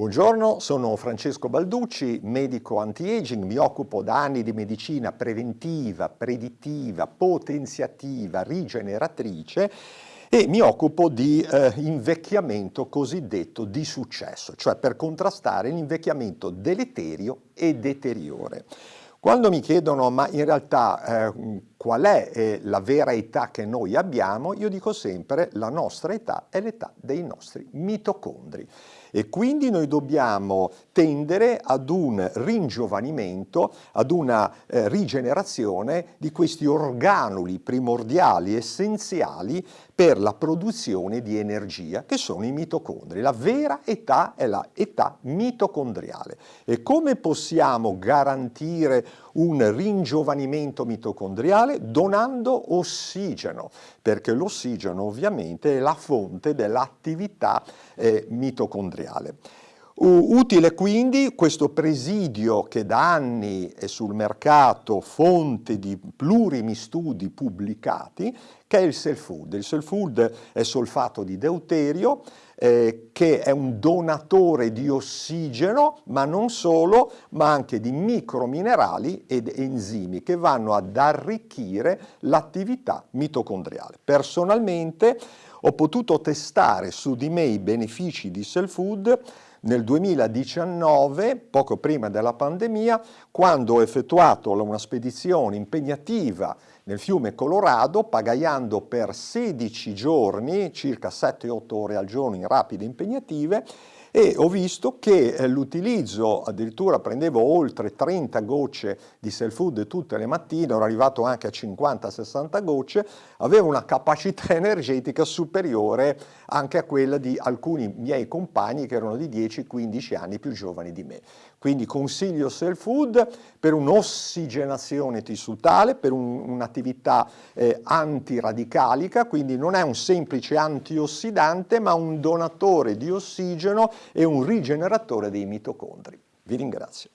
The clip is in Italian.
Buongiorno, sono Francesco Balducci, medico anti-aging, mi occupo da anni di medicina preventiva, predittiva, potenziativa, rigeneratrice e mi occupo di eh, invecchiamento cosiddetto di successo, cioè per contrastare l'invecchiamento deleterio e deteriore. Quando mi chiedono ma in realtà eh, qual è eh, la vera età che noi abbiamo, io dico sempre la nostra età è l'età dei nostri mitocondri e quindi noi dobbiamo tendere ad un ringiovanimento, ad una eh, rigenerazione di questi organuli primordiali, essenziali per la produzione di energia, che sono i mitocondri. La vera età è la età mitocondriale. E come possiamo garantire un ringiovanimento mitocondriale? Donando ossigeno, perché l'ossigeno ovviamente è la fonte dell'attività eh, mitocondriale. Utile quindi questo presidio che da anni è sul mercato fonte di plurimi studi pubblicati, che è il self food. Il self food è solfato di deuterio, eh, che è un donatore di ossigeno, ma non solo, ma anche di microminerali ed enzimi che vanno ad arricchire l'attività mitocondriale. Personalmente ho potuto testare su di me i benefici di self food nel 2019, poco prima della pandemia, quando ho effettuato una spedizione impegnativa nel fiume Colorado, pagaiando per 16 giorni, circa 7-8 ore al giorno in rapide impegnative, e ho visto che eh, l'utilizzo, addirittura prendevo oltre 30 gocce di self food tutte le mattine, ero arrivato anche a 50-60 gocce, aveva una capacità energetica superiore anche a quella di alcuni miei compagni che erano di 10-15 anni più giovani di me. Quindi consiglio self food per un'ossigenazione tissutale, per un'attività eh, antiradicalica, quindi non è un semplice antiossidante ma un donatore di ossigeno e un rigeneratore dei mitocondri. Vi ringrazio.